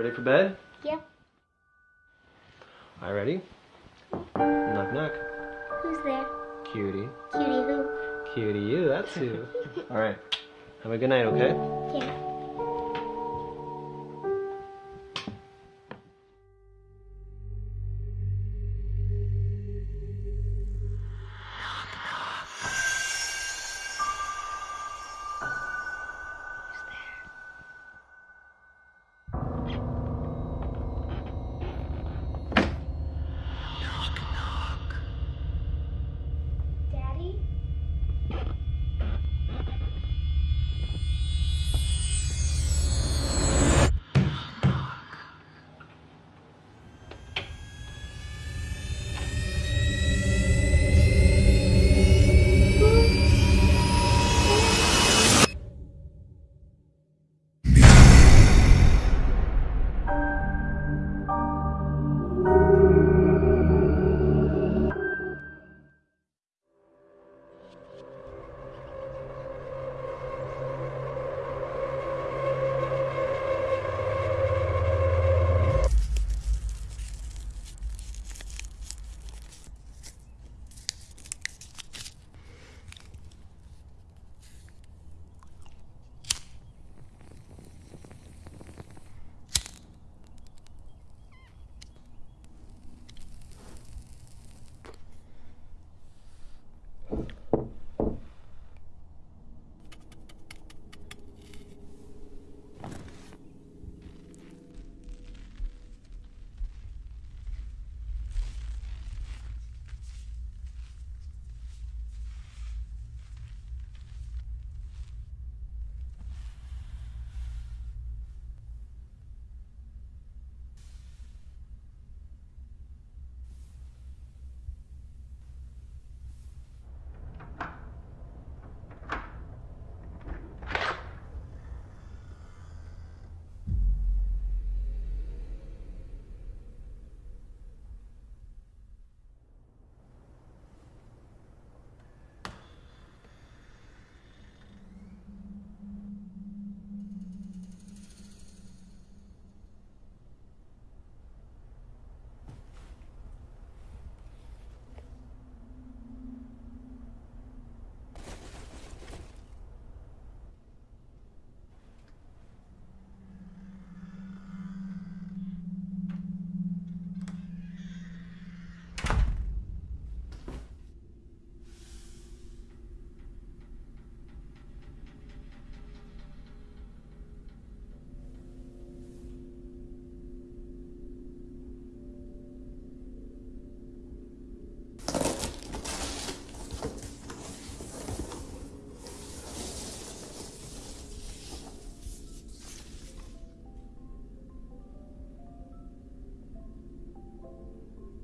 Ready for bed? Yeah. All ready? Knock knock. Who's there? Cutie. Cutie who? Cutie you, that's who. All right. Have a good night, okay? Yeah.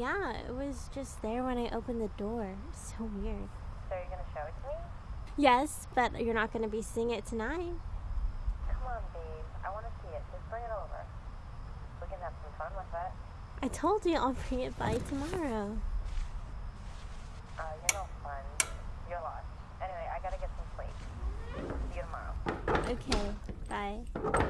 Yeah, it was just there when I opened the door. So weird. So you're gonna show it to me? Yes, but you're not going to be seeing it tonight. Come on, babe. I wanna see it. Just bring it over. We can have some fun with it. I told you I'll bring it by tomorrow. Uh, you're no fun. You're lost. Anyway, I gotta get some sleep. See you tomorrow. Okay, bye.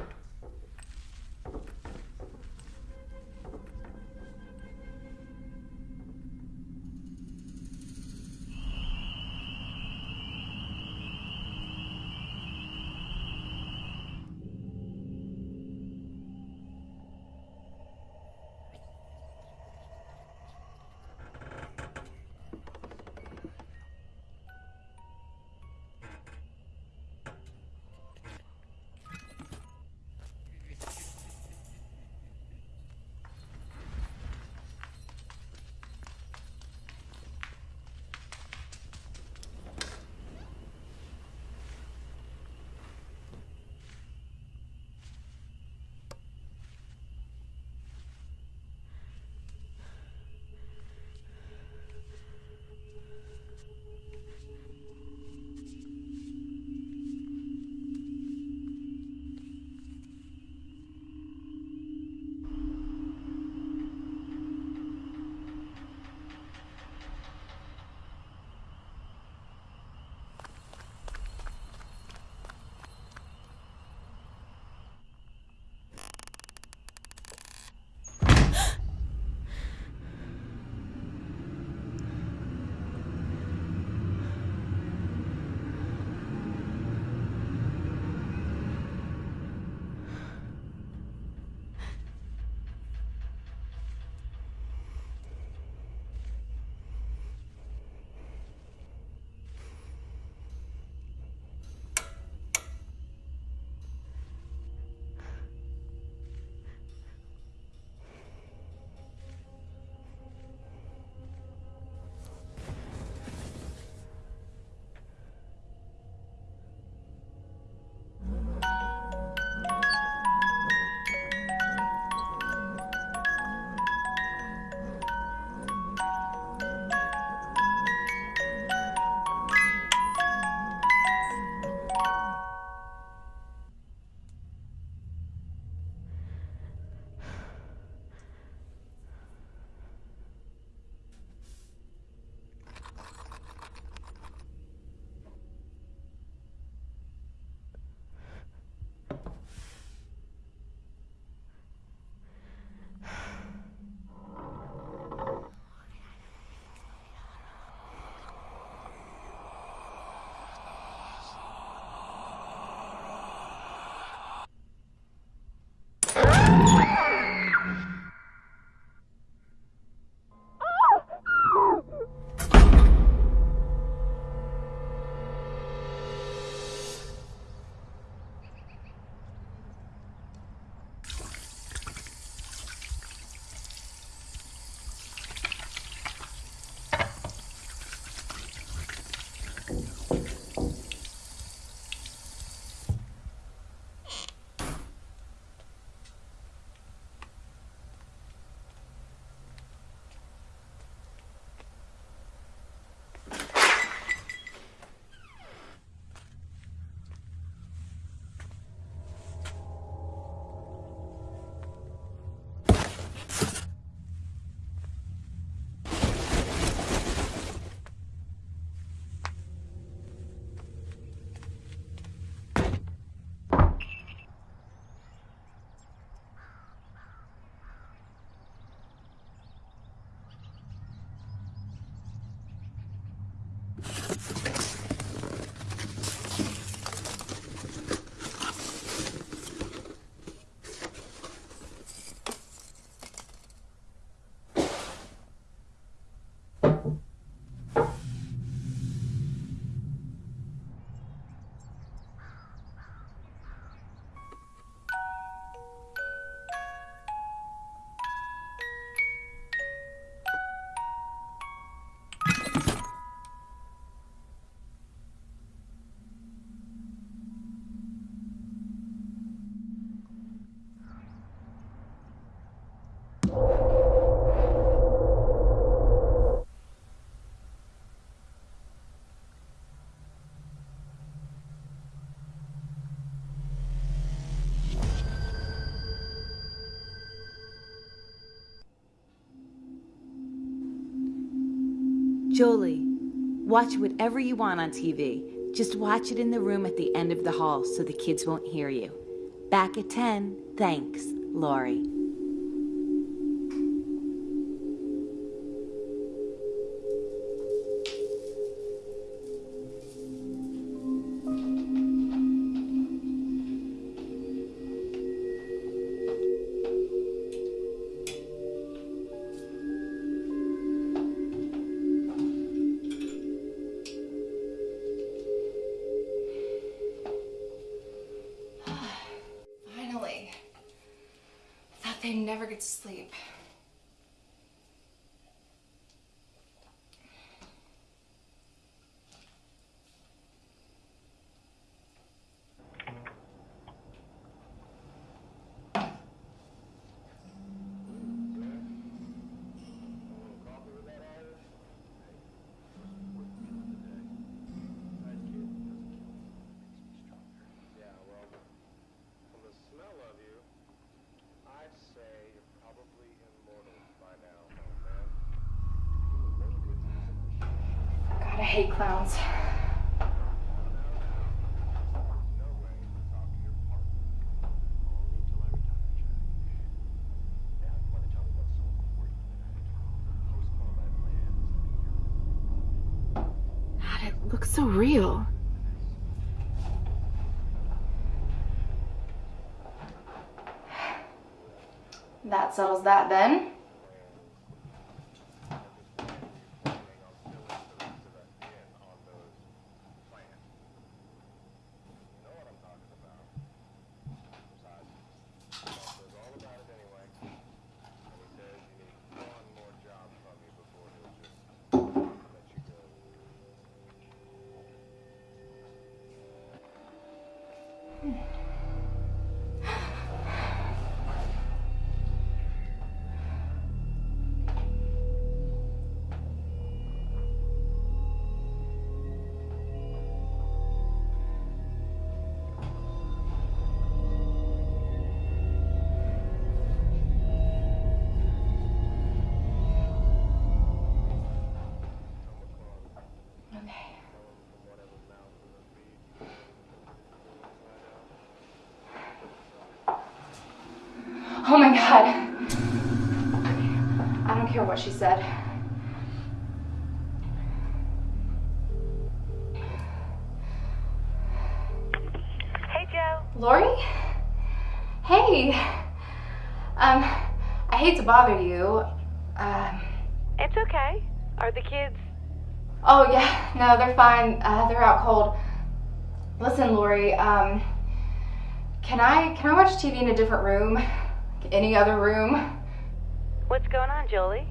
Jolie, watch whatever you want on TV. Just watch it in the room at the end of the hall so the kids won't hear you. Back at 10. Thanks, Lori. Be here? God, it looks so real. That settles that then. Okay. My god. I don't care what she said. Hey, Joe. Lori? Hey. Um, I hate to bother you. Um, It's okay. Are the kids? oh yeah, no, they're fine. Uh, they're out cold. Listen, Lori, um, can I can I watch TV in a different room? Any other room? What's going on, Jolie?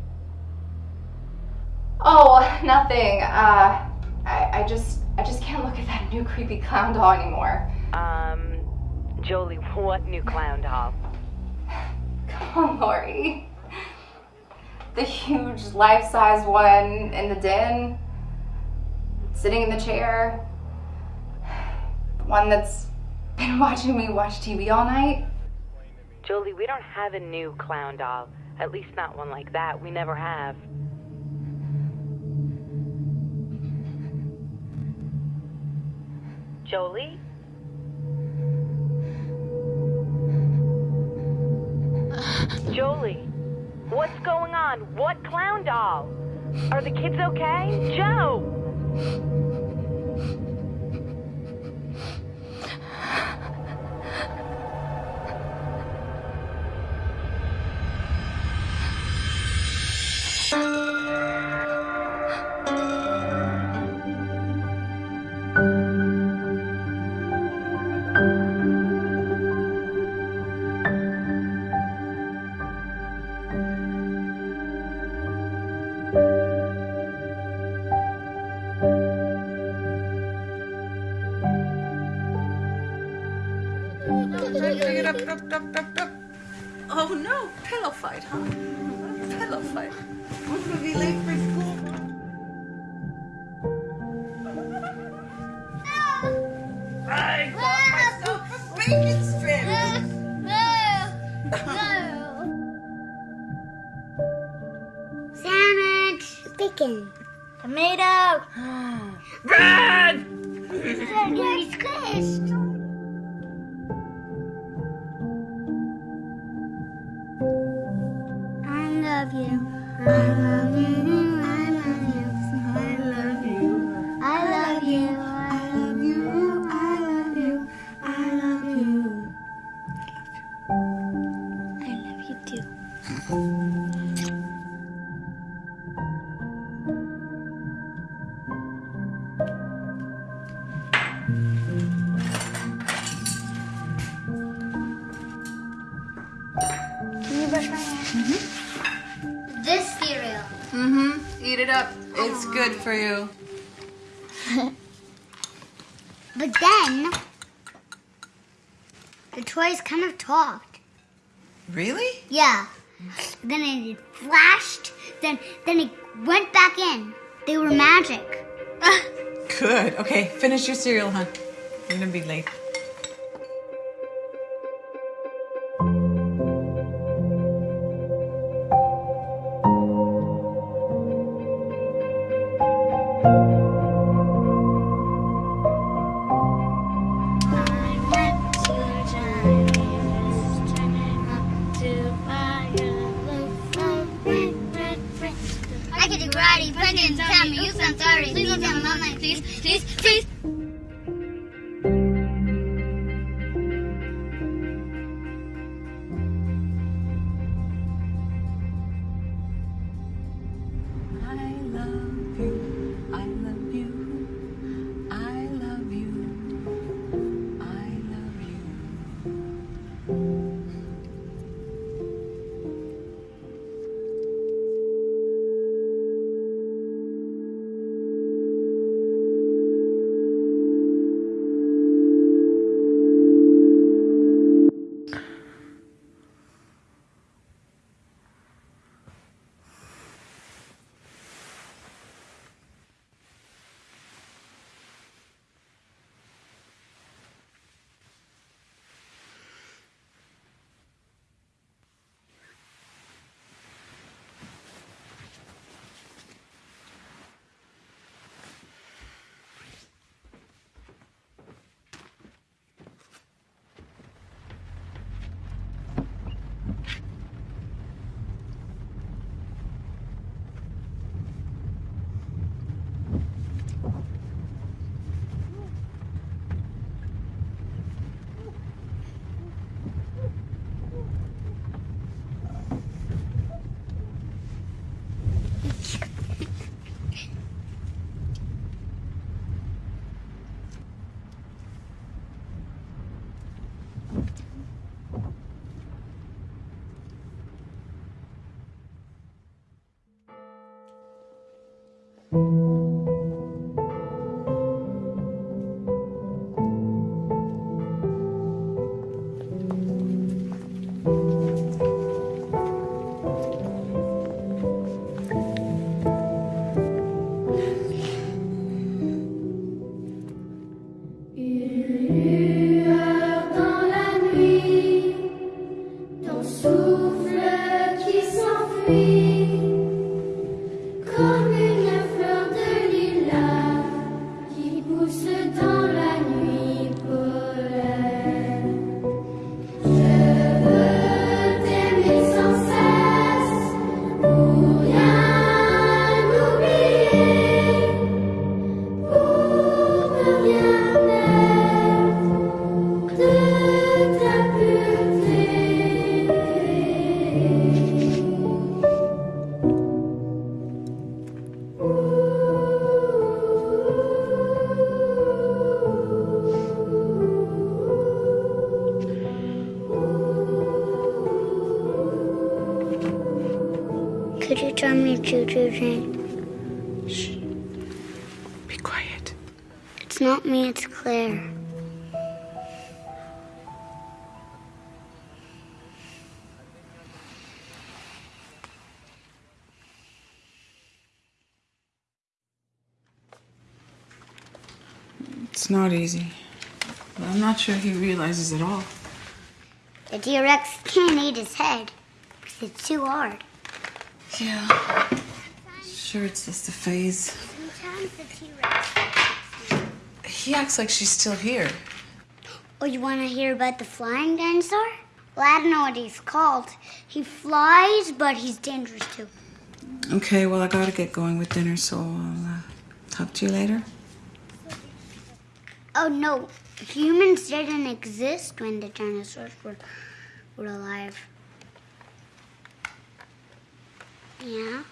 Oh, nothing. Uh, I, I just I just can't look at that new creepy clown doll anymore. Um, Jolie, what new clown doll? Come on, Lori. The huge life-size one in the den, sitting in the chair. The one that's been watching me watch TV all night. Jolie, we don't have a new clown doll. At least not one like that. We never have. Jolie? Jolie, what's going on? What clown doll? Are the kids okay? Joe! For you. But then the toys kind of talked. Really? Yeah. Then it flashed. Then then it went back in. They were magic. Good. Okay, finish your cereal, hon. You're gonna be late. Me, it's Claire. It's not easy. But I'm not sure he realizes it all. The T-Rex can't eat his head because it's too hard. Yeah. sure it's just a phase. Sometimes the T-Rex. He acts like she's still here. Oh, you want to hear about the flying dinosaur? Well, I don't know what he's called. He flies, but he's dangerous too. Okay, well, I gotta get going with dinner, so I'll uh, talk to you later. Oh no, humans didn't exist when the dinosaurs were were alive. Yeah.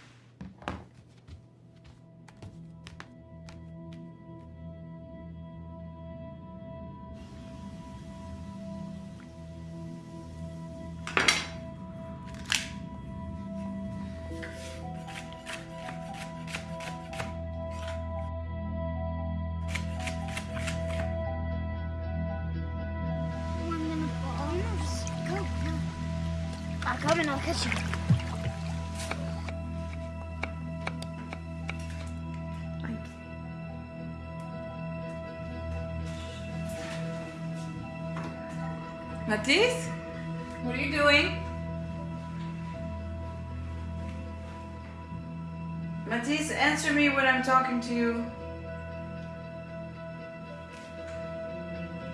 Come and I'll catch you. Matisse? What are you doing? Matisse, answer me when I'm talking to you.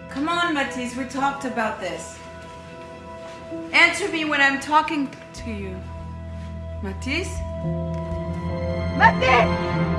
Come on, Matisse, we talked about this. Answer me when I'm talking to you. Matisse? Matisse!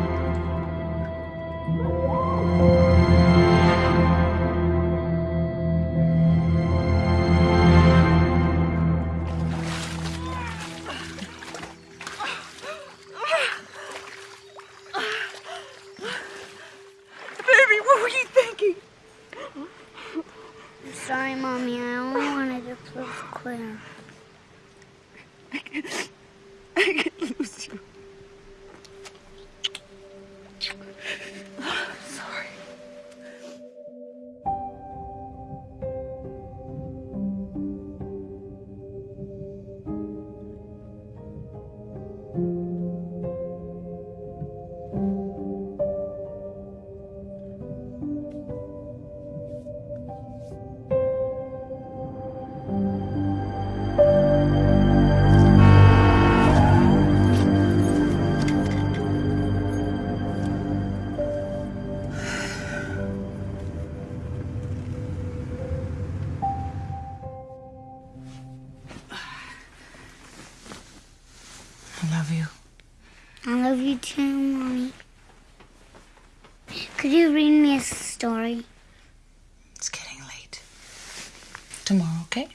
Tomorrow, okay?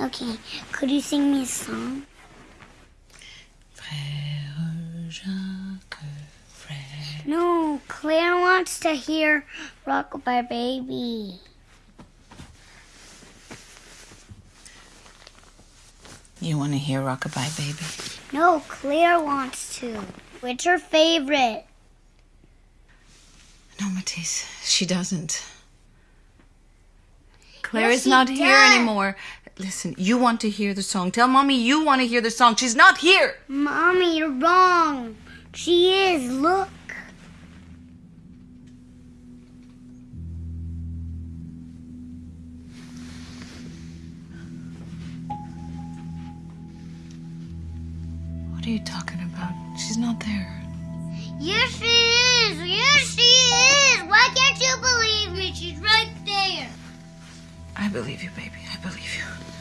Okay. Could you sing me a song? Frère Jacques, frère. No, Claire wants to hear Rockabye Baby. You want to hear Rockabye Baby? No, Claire wants to. What's her favorite? No, Matisse, she doesn't. Claire Yes, is not here anymore. Listen, you want to hear the song. Tell mommy you want to hear the song. She's not here. Mommy, you're wrong. She is. Look. What are you talking about? She's not there. Yes, she is. Yes, she is. Why can't you believe me? She's right there. I believe you, baby. I believe you.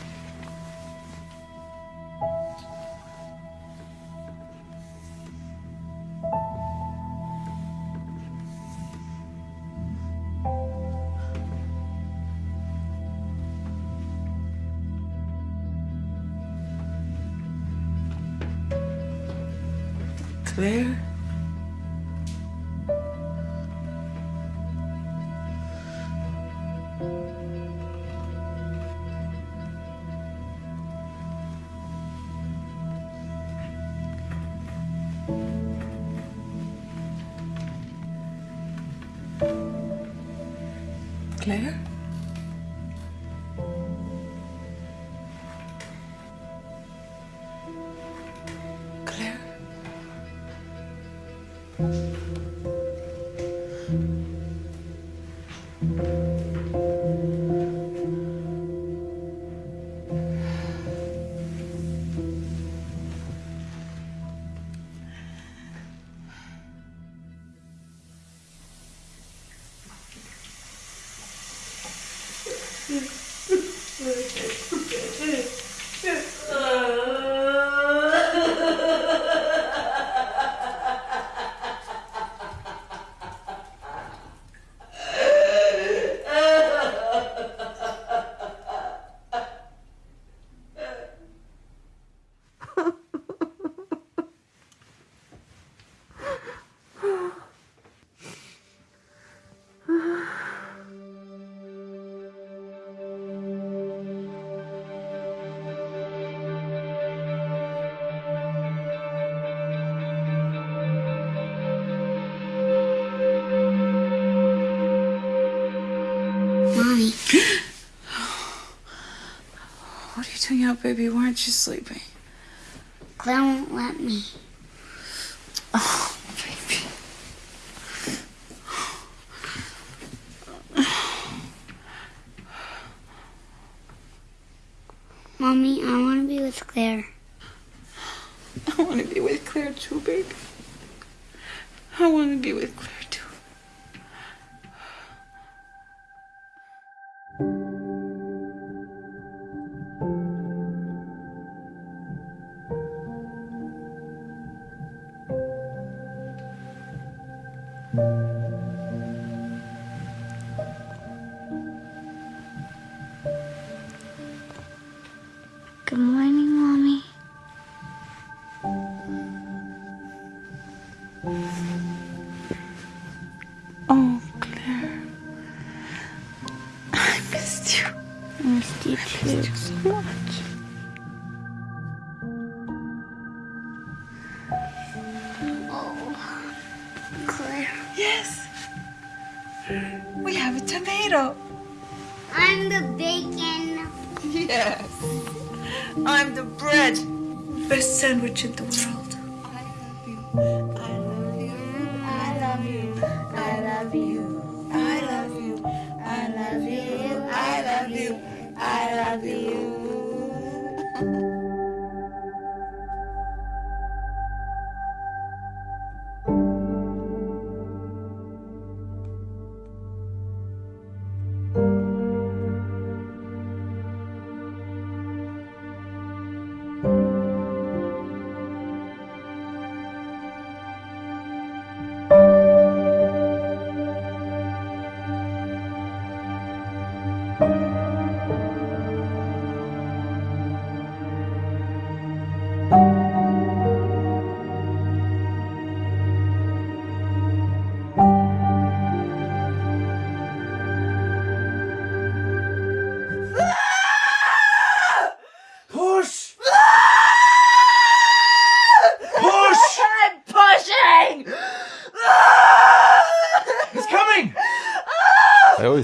Baby? Why aren't you sleeping? Claire won't let me. Love you.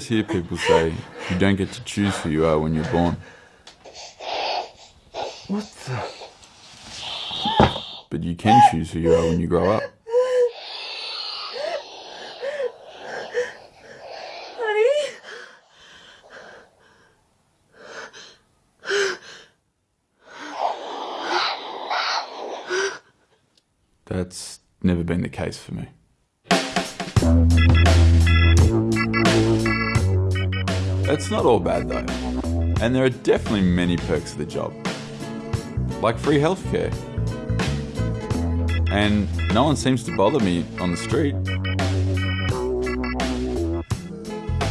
Hear people say you don't get to choose who you are when you're born, What the? but you can choose who you are when you grow up. Honey? That's never been the case for me. It's not all bad though, and there are definitely many perks of the job, like free healthcare. And no one seems to bother me on the street.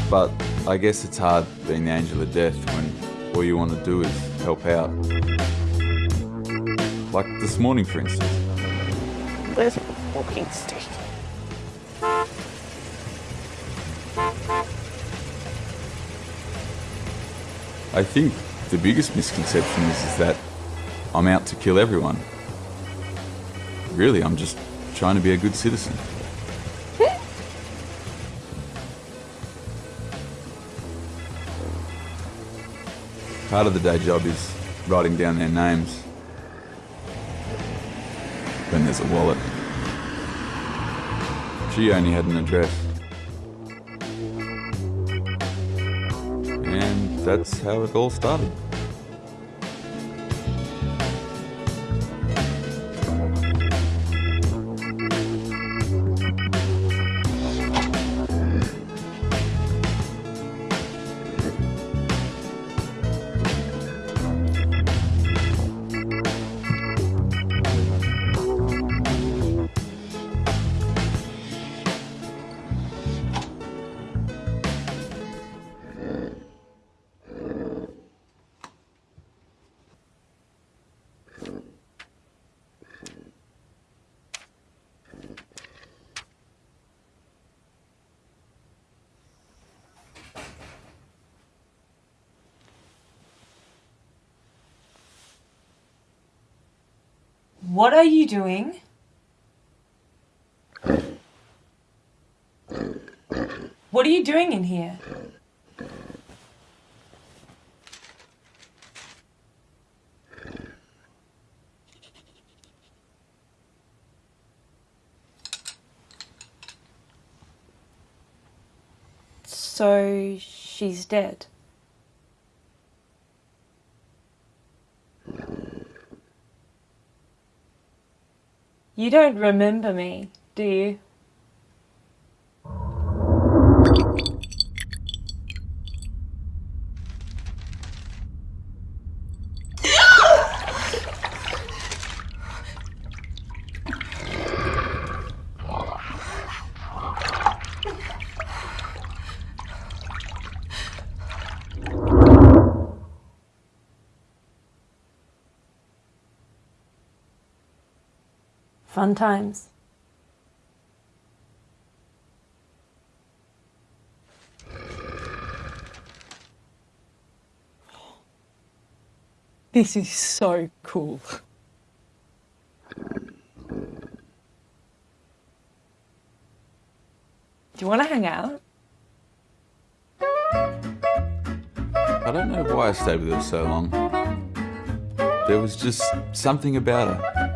But I guess it's hard being the angel of death when all you want to do is help out. Like this morning, for instance. Where's my walking stick? I think the biggest misconception is, is that I'm out to kill everyone. Really, I'm just trying to be a good citizen. Part of the day job is writing down their names. Then there's a wallet. She only had an address. That's how it all started. doing? What are you doing in here? So she's dead. You don't remember me, do you? Fun times. This is so cool. Do you want to hang out? I don't know why I stayed with her so long. There was just something about her.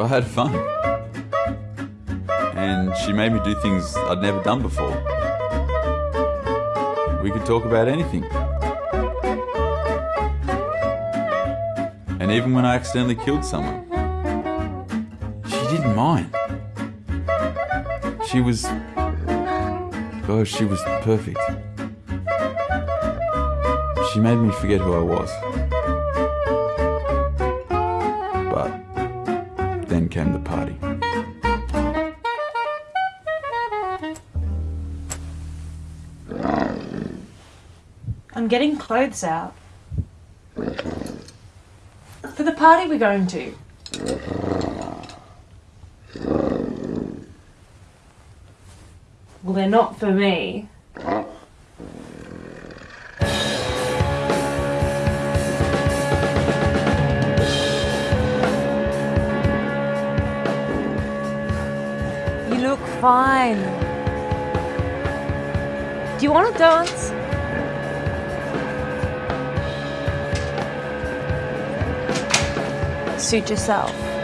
I had fun. And she made me do things I'd never done before. We could talk about anything. And even when I accidentally killed someone, she didn't mind. She was. Oh, she was perfect. She made me forget who I was. Came the party. I'm getting clothes out. For the party we're going to. Well, they're not for me. Fine. Do you want to dance? Suit yourself.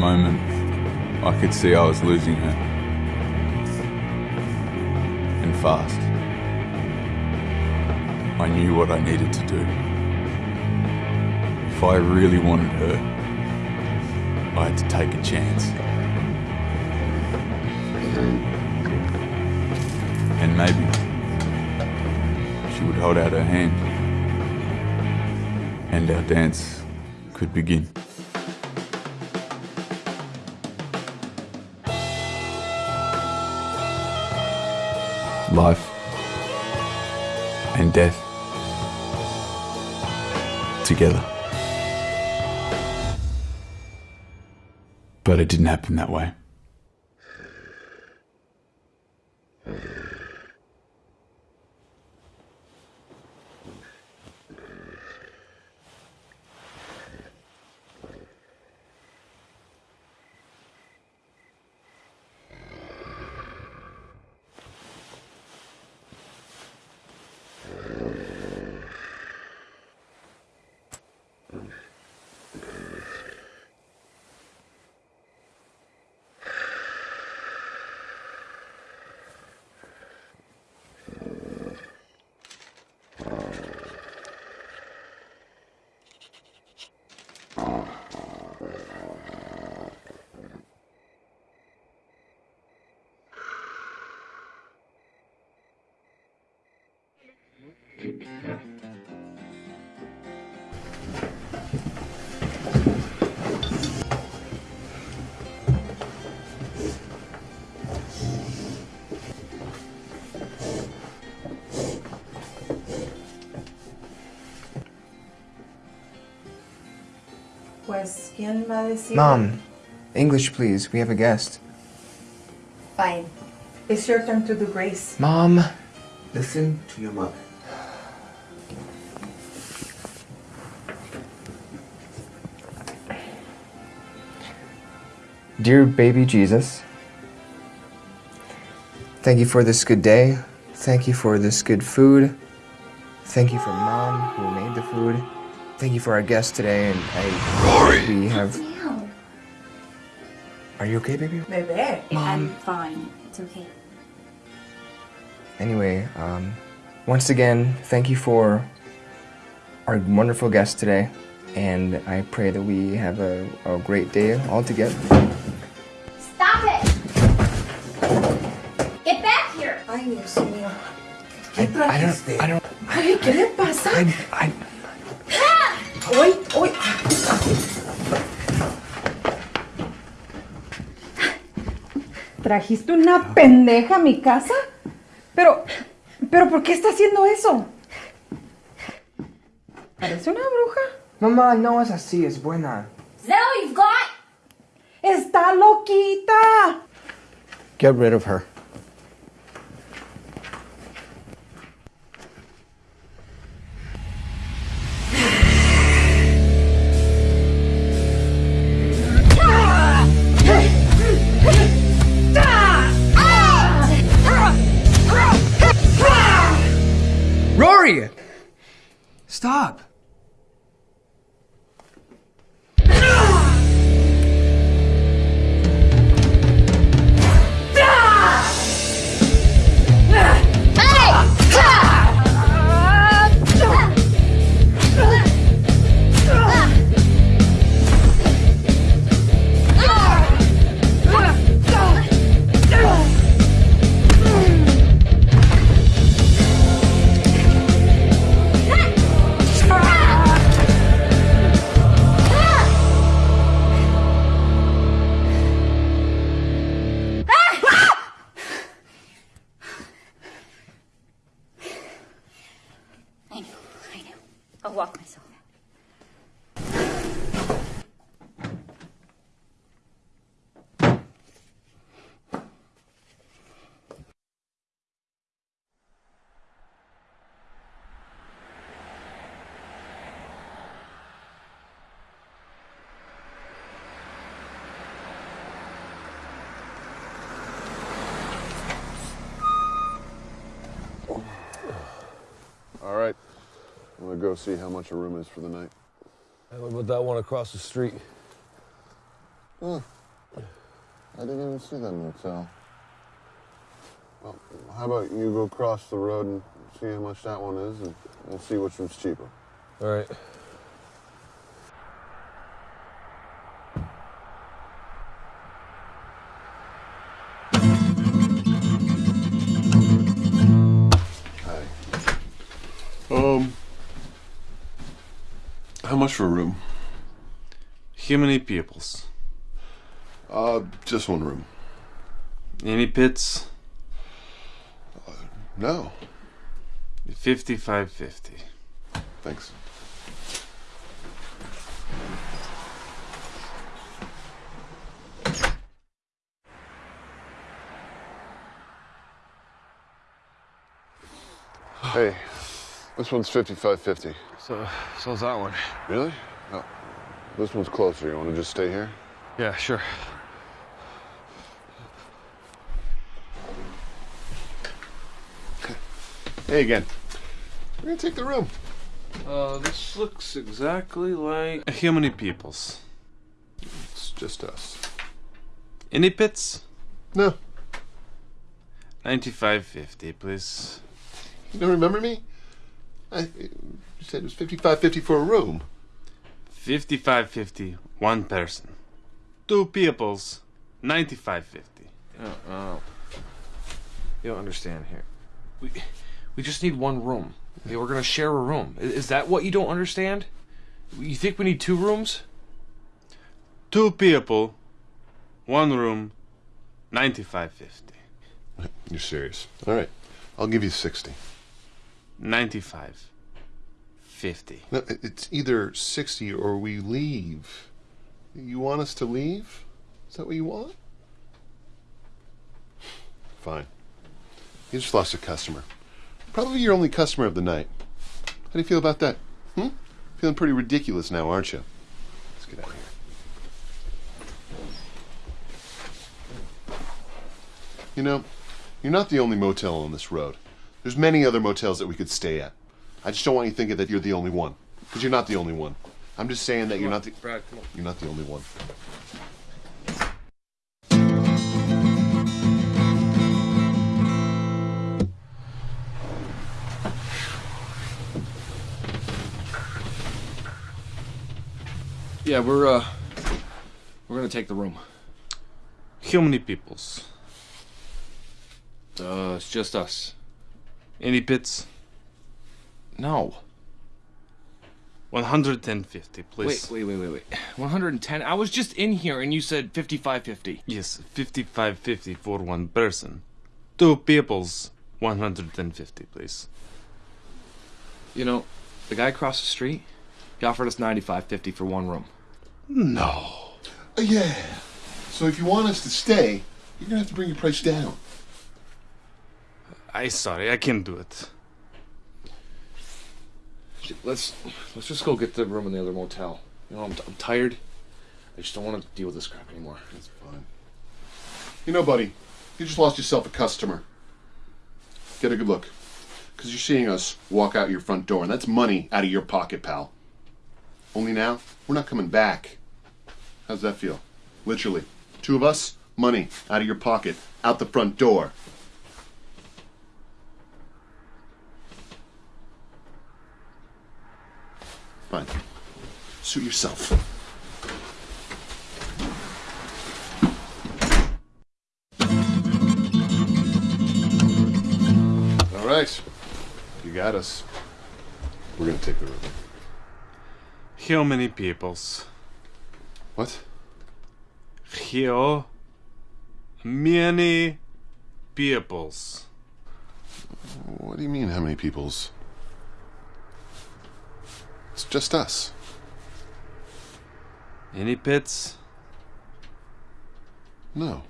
Moment I could see I was losing her. And fast. I knew what I needed to do. If I really wanted her, I had to take a chance. And maybe she would hold out her hand, and our dance could begin. Life and death together. But it didn't happen that way. Pues, ¿quién va a decir? Mom, English please. We have a guest. Fine. It's your turn to do grace. Mom. Listen to your mother. Dear baby Jesus, thank you for this good day. Thank you for this good food. Thank you for mom who made the food. Thank you for our guest today, and I we have. Are you okay, baby? Bebé. Mom. fine. It's okay. Anyway, um, once again, thank you for our wonderful guest today, and I pray that we have a, a great day all together. Stop it! Get back here! Ay, Dios mío. I, I don't. I don't. Ay, ¿qué le pasa? I, I, Hoy, hoy. ¿Trajiste una pendeja a mi casa? Pero, pero ¿por qué está haciendo eso? Parece una bruja. Mamá, no es así, es buena. Is that all you've got? Está loquita. Get rid of her. Rory! Stop. Go see how much a room is for the night. Hey, what about that one across the street? I didn't even see that motel. Well, how about you go across the road and see how much that one is, and we'll see which one's cheaper. All right. How much for a room? How many peoples? Uh, just one room. Any pits? No. 5550. Thanks. Hey, this one's 5550. So, so's that one. Really? No. This one's closer. You want to just stay here? Yeah, sure. Hey again. We're gonna take the room. Uh, this looks exactly like. How many peoples? It's just us. Any pits? No. 95 50, please. You don't remember me? I you said it was 5550 for a room. 55 50, one person. Two peoples, 95 50. Oh, oh. You don't understand here. We, we just need one room. Okay, we're gonna share a room. I- Is that what you don't understand? You think we need two rooms? Two people, one room, 95 50. You're serious. All right. I'll give you 60. 95 50. No, it's either 60 or we leave. You want us to leave? Is that what you want? Fine. You just lost a customer. Probably your only customer of the night. How do you feel about that? Hmm? Feeling pretty ridiculous now, aren't you? Let's get out of here. You know, you're not the only motel on this road. There's many other motels that we could stay at. I just don't want you thinking that you're the only one, because you're not the only one. I'm just saying that you're not the Brad, come on. you're not the only one. Yeah, we're uh, we're gonna take the room. How many peoples? Uh, it's just us. Any pits? No. 150, please. Wait, wait, wait, wait, wait. 110. I was just in here and you said 5550. Yes, 55.50 for one person. Two peoples, 150, please. You know, the guy across the street, he offered us 9550 for one room. No. Uh, yeah. So if you want us to stay, you're gonna have to bring your price down. I sorry, I can't do it. Shit, Let's let's just go get the room in the other motel. You know, I'm, I'm tired. I just don't want to deal with this crap anymore. That's fine. You know, buddy, you just lost yourself a customer. Get a good look. Because you're seeing us walk out your front door, and that's money out of your pocket, pal. Only now, we're not coming back. How's that feel? Literally. Two of us, money out of your pocket, out the front door. Fine. Suit yourself. All right. You got us. We're gonna take the room. How many peoples? What? How many peoples? What do you mean, how many peoples? It's just us. Any pits? No.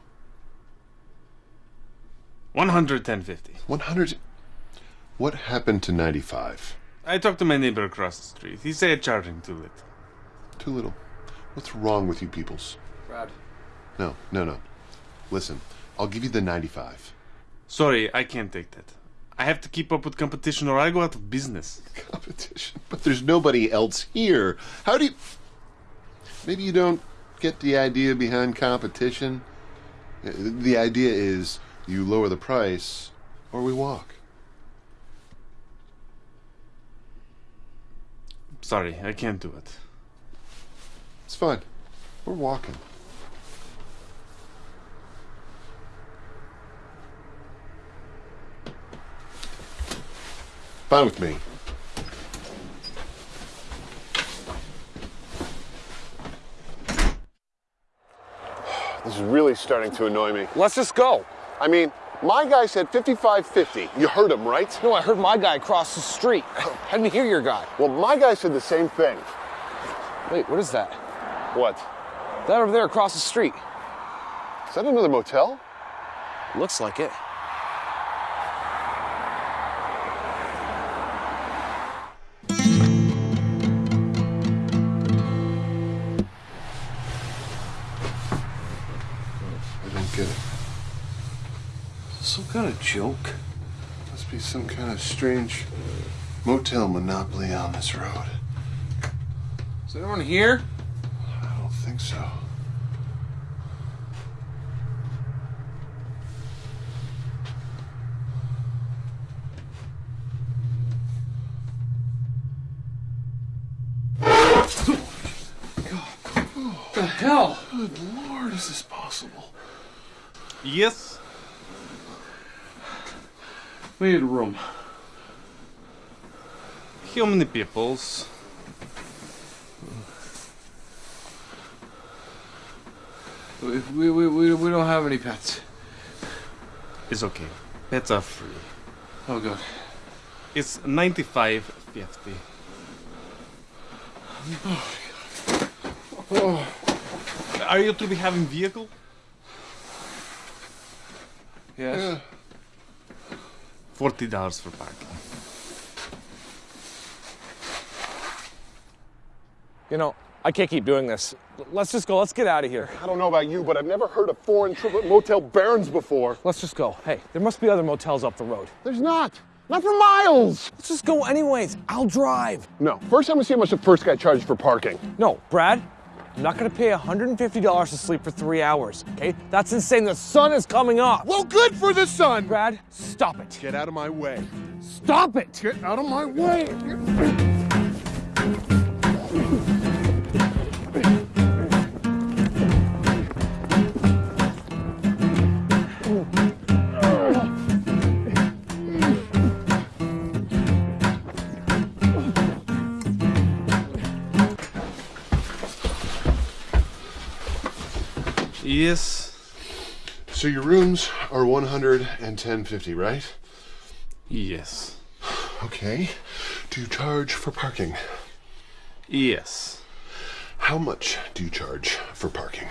150. 100. What happened to 95? I talked to my neighbor across the street. He said charging too little. Too little. What's wrong with you peoples? Brad. No, no, no. Listen, I'll give you the 95. Sorry, I can't take that. I have to keep up with competition or I go out of business. Competition? But there's nobody else here. How do you. Maybe you don't get the idea behind competition? The idea is you lower the price or we walk. Sorry, I can't do it. It's fine. We're walking. Fine with me. This is really starting to annoy me. Let's just go. I mean, my guy said 55.50. You heard him, right? No, I heard my guy across the street. Oh. I didn't hear your guy. Well, my guy said the same thing. Wait, what is that? What? That over there across the street. Is that another motel? Looks like it. Some kind of joke. Must be some kind of strange motel monopoly on this road. Is anyone here? I don't think so. What the hell? Good lord, is this possible? Yes? We need a room. How many peoples? We, we, we, we, we don't have any pets. It's okay. Pets are free. Oh, God. It's 95.50. Oh. Are you to be having vehicle? Yes. Forty dollars for parking. You know, I can't keep doing this. Let's just go. Let's get out of here. I don't know about you, but I've never heard of foreign triplet motel barons before. Let's just go. Hey, there must be other motels up the road. There's not. Not for miles. Let's just go anyways. I'll drive. No. First, I'm gonna see how much the first guy charged for parking. No, Brad, I'm not gonna pay $150 to sleep for three hours, okay? That's insane. The sun is coming up. Well, good for the sun. Brad, stop it. Get out of my way. Stop it. Get out of my way. Yes. So your rooms are 110.50, right? Yes. Okay. Do you charge for parking? Yes. How much do you charge for parking?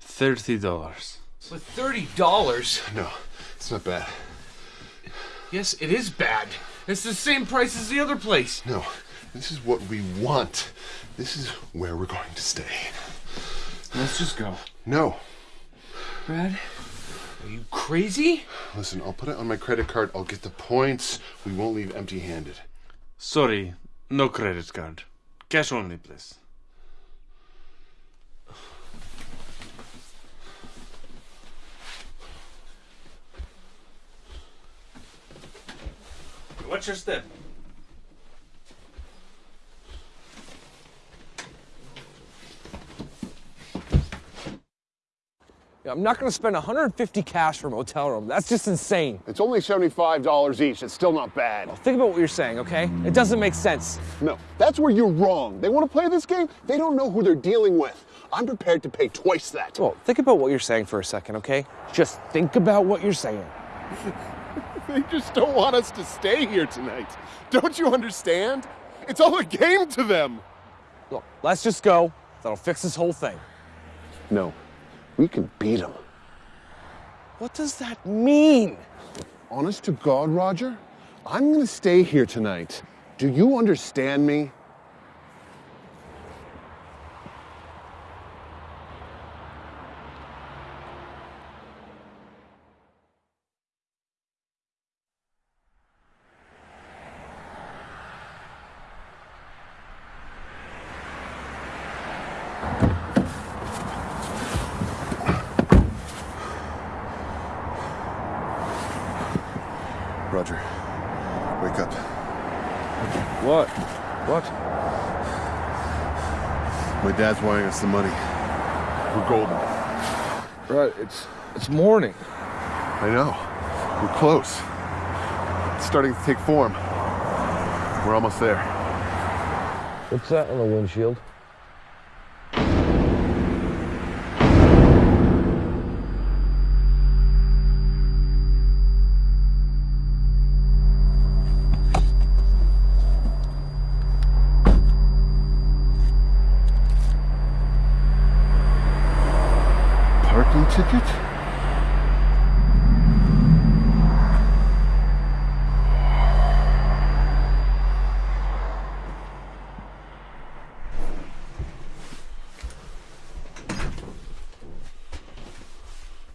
Thirty dollars. With $30? No, it's not bad. Yes, it is bad. It's the same price as the other place. No, this is what we want. This is where we're going to stay. Let's just go. No. Brad, are you crazy? Listen, I'll put it on my credit card. I'll get the points. We won't leave empty handed. Sorry, no credit card. Cash only, please. Watch your step. I'm not gonna spend 150 cash for a motel room. That's just insane. It's only $75 each. It's still not bad. Think about what you're saying, okay? It doesn't make sense. No, that's where you're wrong. They want to play this game, they don't know who they're dealing with. I'm prepared to pay twice that. Well, think about what you're saying for a second, okay? Just think about what you're saying. They just don't want us to stay here tonight. Don't you understand? It's all a game to them. Look, let's just go. That'll fix this whole thing. No, we can beat them. What does that mean? Honest to God, Roger, I'm gonna stay here tonight. Do you understand me? Roger, wake up. What? What? Dad's wiring us the money. We're golden. Right, it's it's morning. I know. We're close. It's starting to take form. We're almost there. What's that on the windshield? Parking ticket?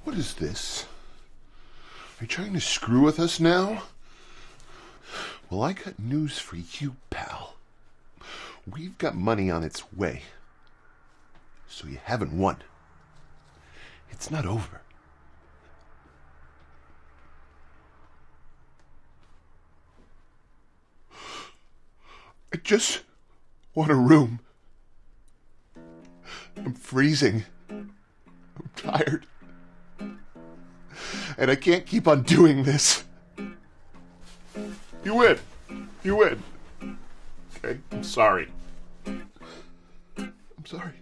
What is this? Are you trying to screw with us now? Well, I got news for you, pal. We've got money on its way. So you haven't won. It's not over. I just want a room. I'm freezing. I'm tired. And I can't keep on doing this. You win. You win. Okay? I'm sorry. I'm sorry.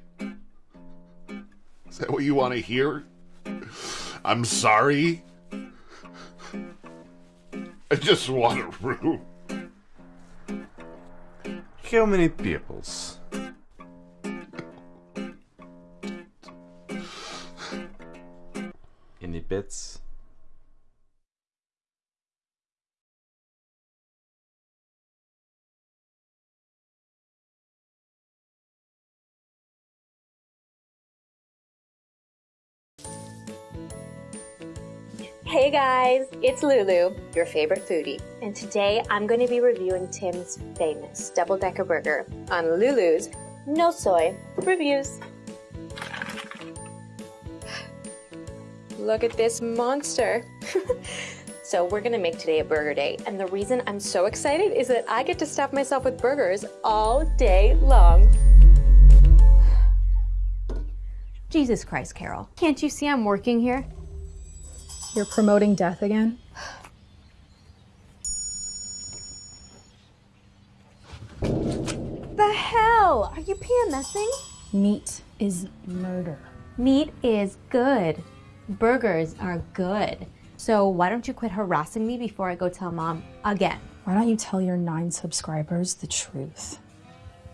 Is that what you want to hear? I'm sorry. I just want a room. How many peoples? bits. Hey guys, it's Lulu, your favorite foodie. And today I'm going to be reviewing Tim's famous double-decker burger on Lulu's No Soy Reviews. Look at this monster. so, we're gonna make today a burger day, and the reason I'm so excited is that I get to stuff myself with burgers all day long. Jesus Christ, Carol. Can't you see I'm working here? You're promoting death again? The hell? Are you PMSing? Meat is murder. Meat is good. Burgers are good. So why don't you quit harassing me before I go tell mom again? Why don't you tell your nine subscribers the truth?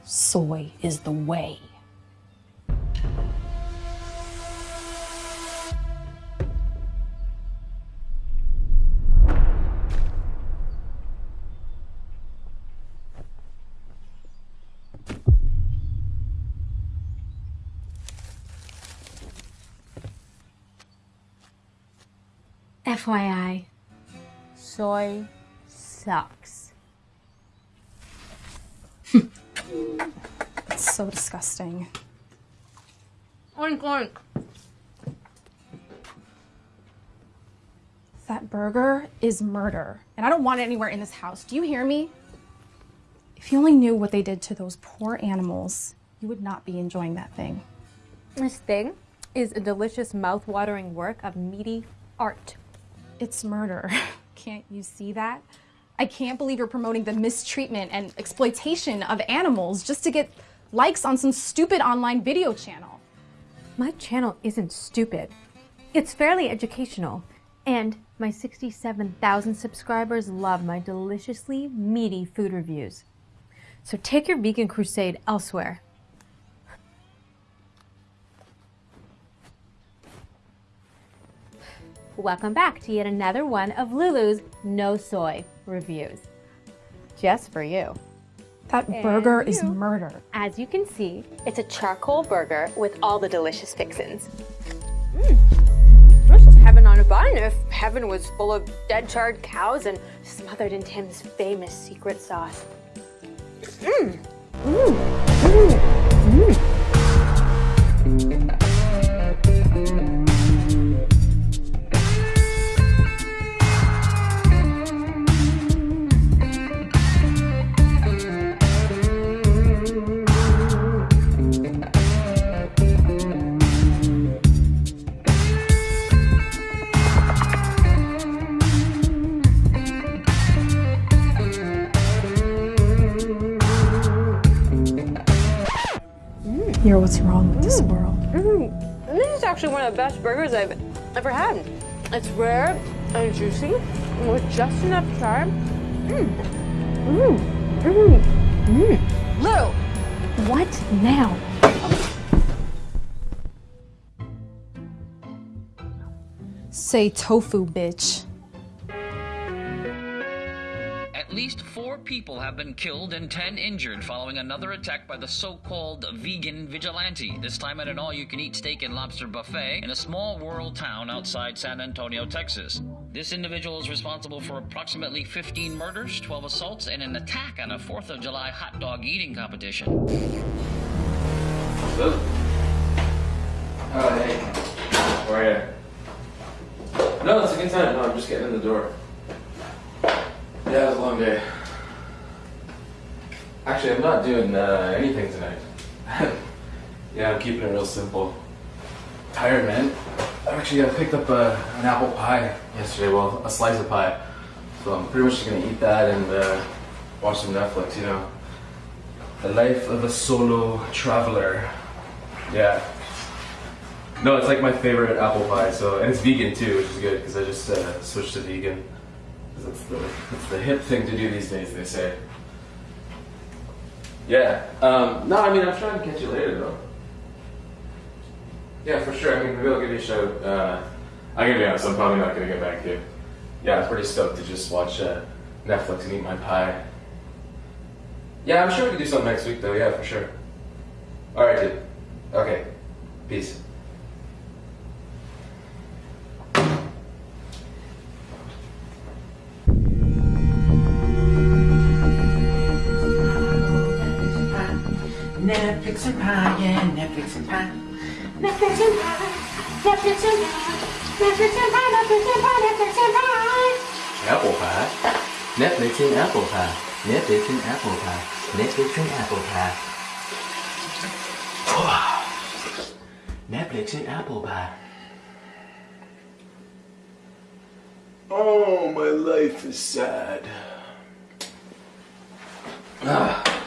Soy is the way. FYI, soy sucks. It's so disgusting. Oink oink. That burger is murder, and I don't want it anywhere in this house. Do you hear me? If you only knew what they did to those poor animals, you would not be enjoying that thing. This thing is a delicious mouth-watering work of meaty art. It's murder. Can't you see that? I can't believe you're promoting the mistreatment and exploitation of animals just to get likes on some stupid online video channel. My channel isn't stupid. It's fairly educational. And my 67,000 subscribers love my deliciously meaty food reviews. So take your vegan crusade elsewhere. Welcome back to yet another one of Lulu's No Soy reviews. Just for you. That And burger is murder. As you can see, it's a charcoal burger with all the delicious fixins. Mm. This is heaven on a bun if heaven was full of dead charred cows and smothered in Tim's famous secret sauce. Mmm. Mmm. Mmm. Mmm. Actually one of the best burgers I've ever had. It's rare and juicy with just enough charm. Mmm. Mmm. Mmm. Mmm. Lou! What now? Say tofu, bitch. Four people have been killed and ten injured following another attack by the so-called vegan vigilante, this time at an all-you-can-eat steak and lobster buffet in a small rural town outside San Antonio, Texas. This individual is responsible for approximately 15 murders, 12 assaults, and an attack on a 4th of July hot dog eating competition. Oh, hey. How are you? No, it's a good time. No, I'm just getting in the door. Yeah, it was a long day. Actually, I'm not doing uh, anything tonight. yeah, I'm keeping it real simple. Tired, man. I actually uh, picked up uh, an apple pie yesterday. Well, a slice of pie. So I'm pretty much just gonna eat that and uh, watch some Netflix. You know, the life of a solo traveler. Yeah. No, it's like my favorite apple pie. So and it's vegan too, which is good because I just uh, switched to vegan. It's the, it's the hip thing to do these days, they say. Yeah. Um, no, I mean, I'm trying to catch you later, though. Yeah, for sure. I mean, maybe I'll give you a shout. Uh, I'm gonna be honest, I'm probably not gonna get back to you. Yeah, I'm pretty stoked to just watch uh, Netflix and eat my pie. Yeah, I'm sure we can do something next week, though. Yeah, for sure. All right, dude. Okay. Peace. Netflix and pie, yeah, Netflix and pie. Netflix and pie, Netflix and pie, Netflix and pie, Netflix and pie, Netflix and pie. Apple pie. Netflix and apple pie. Netflix and apple pie. Netflix and apple pie. Netflix and apple pie. Oh, my life is sad. Ah.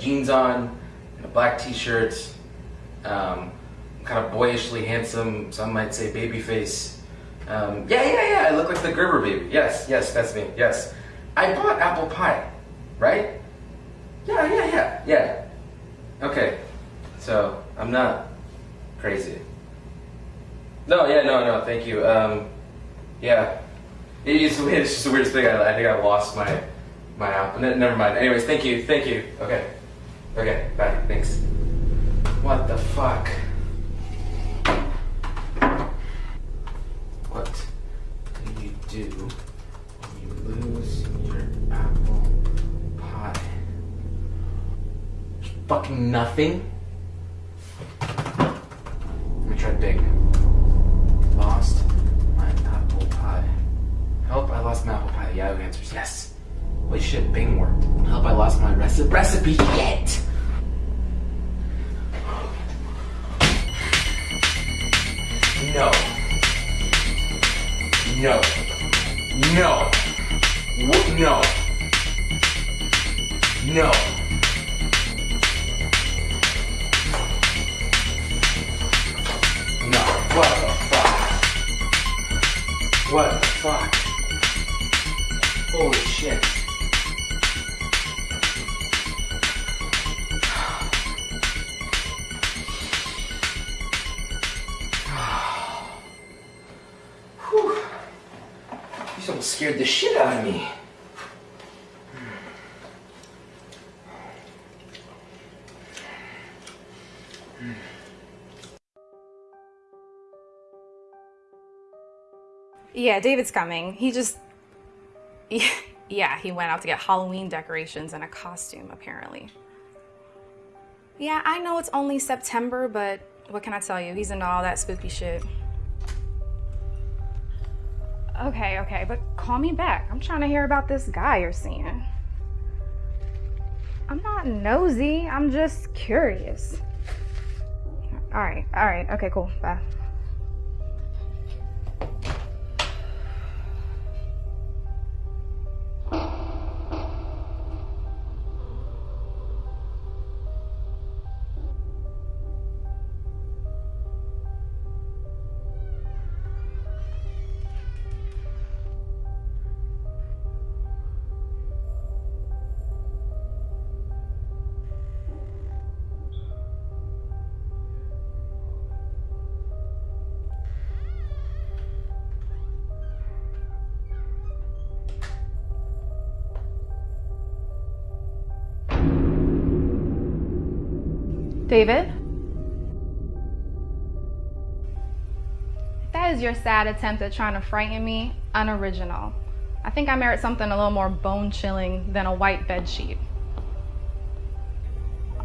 Jeans on, and a black t-shirt. Um, kind of boyishly handsome. Some might say baby face. Um, yeah, yeah, yeah. I look like the Gerber baby. Yes, yes, that's me. Yes, I bought apple pie, right? Yeah, yeah, yeah, yeah. Okay, so I'm not crazy. No, yeah, no, no. Thank you. Um, yeah, it's, it's just the weirdest thing. I, I think I lost my my apple. Never mind. Anyways, thank you, thank you. Okay, okay, bye. Thanks. What the fuck? What do you do when you lose your apple pie? Fucking nothing? Let me try Bing. Lost my apple pie. Help, I lost my apple pie. Yahoo answers yes. Holy shit, Bing worked. I hope I lost my recipe. Recipe, shit! No. No. No. No. No. No. What the fuck? What the fuck? Holy shit. Scared the shit out of me. Yeah, David's coming. He just. Yeah, he went out to get Halloween decorations and a costume, apparently. Yeah, I know it's only September, but what can I tell you? He's into all that spooky shit. Okay, okay, but call me back. I'm trying to hear about this guy you're seeing. I'm not nosy, I'm just curious. Alright, alright, okay, cool, bye. David? That is your sad attempt at trying to frighten me, unoriginal. I think I merit something a little more bone chilling than a white bed sheet.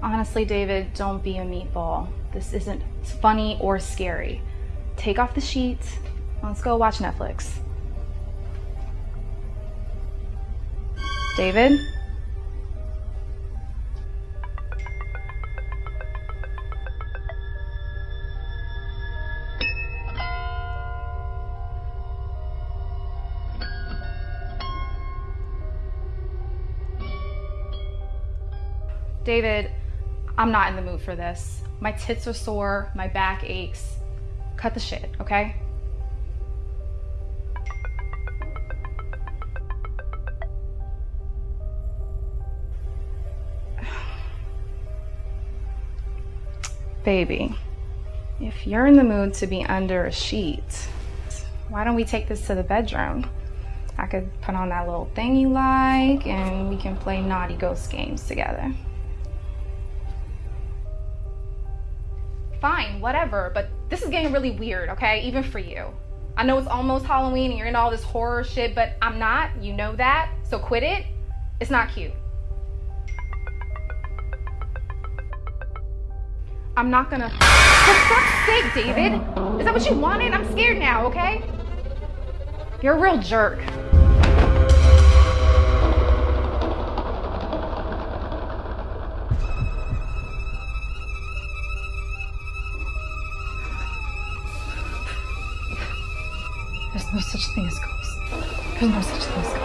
Honestly, David, don't be a meatball. This isn't funny or scary. Take off the sheets. Let's go watch Netflix. David? David, I'm not in the mood for this. My tits are sore, my back aches. Cut the shit, okay? Baby, if you're in the mood to be under a sheet, why don't we take this to the bedroom? I could put on that little thing you like and we can play naughty ghost games together. Fine, whatever, but this is getting really weird, okay? Even for you. I know it's almost Halloween and you're in all this horror shit, but I'm not. You know that. So quit it. It's not cute. I'm not gonna. For fuck's sake, David! Is that what you wanted? I'm scared now, okay? You're a real jerk. No such thing as ghosts. There's no such thing as ghosts.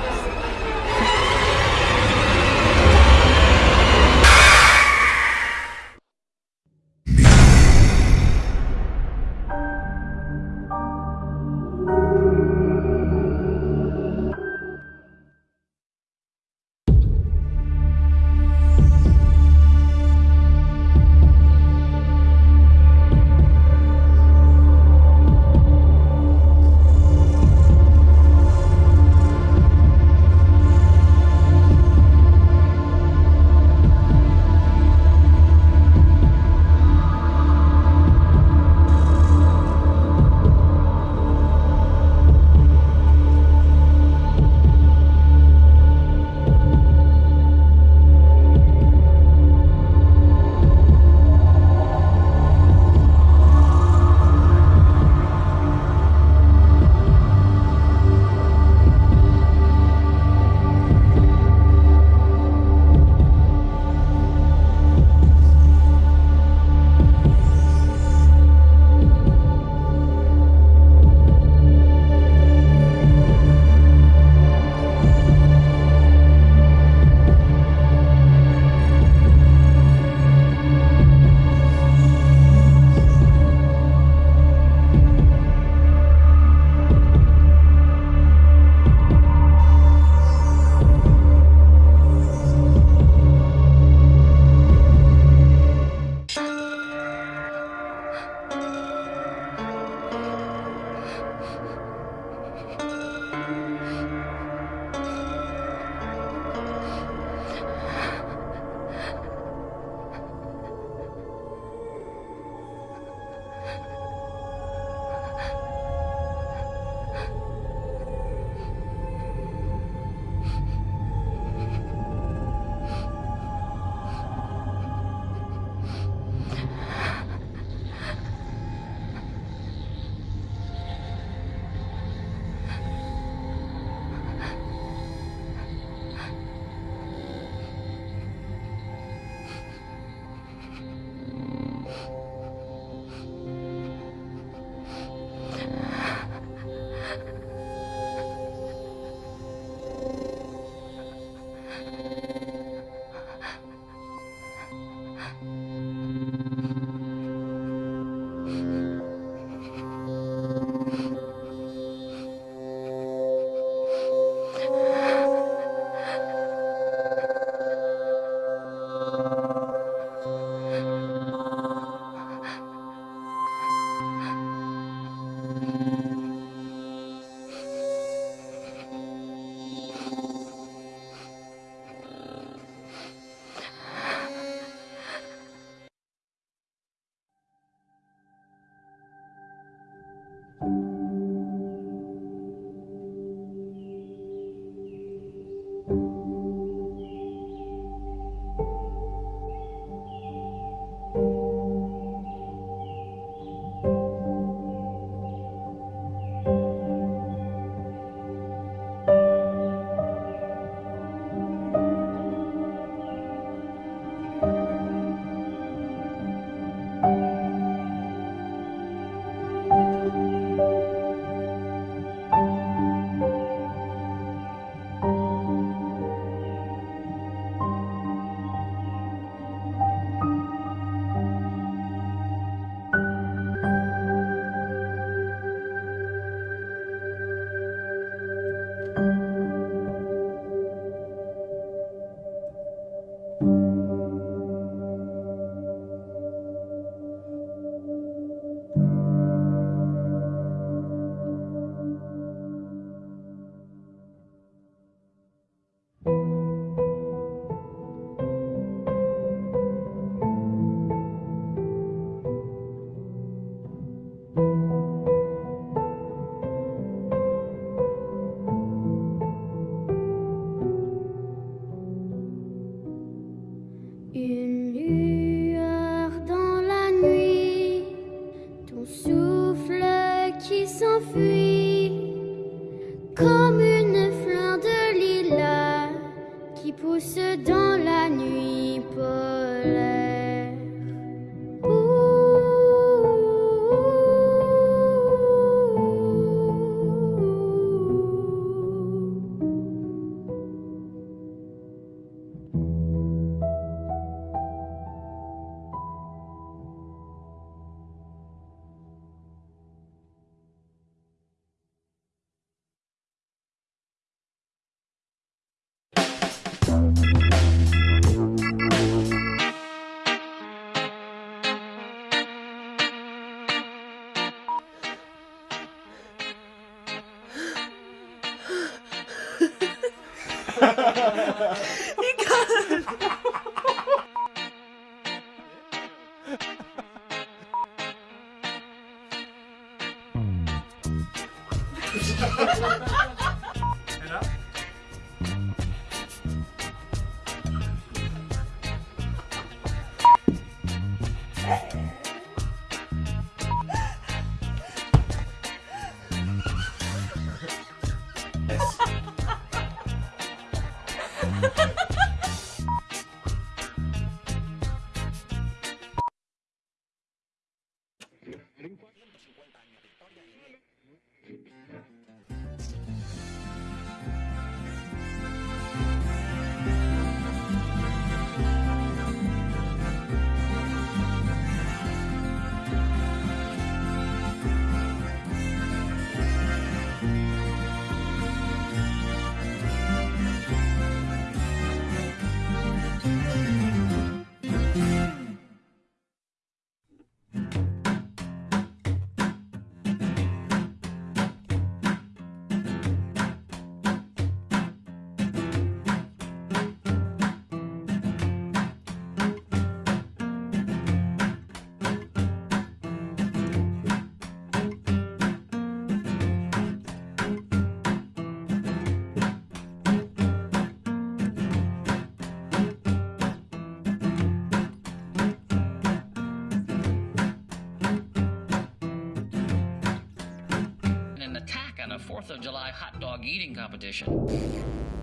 4th of July hot dog eating competition.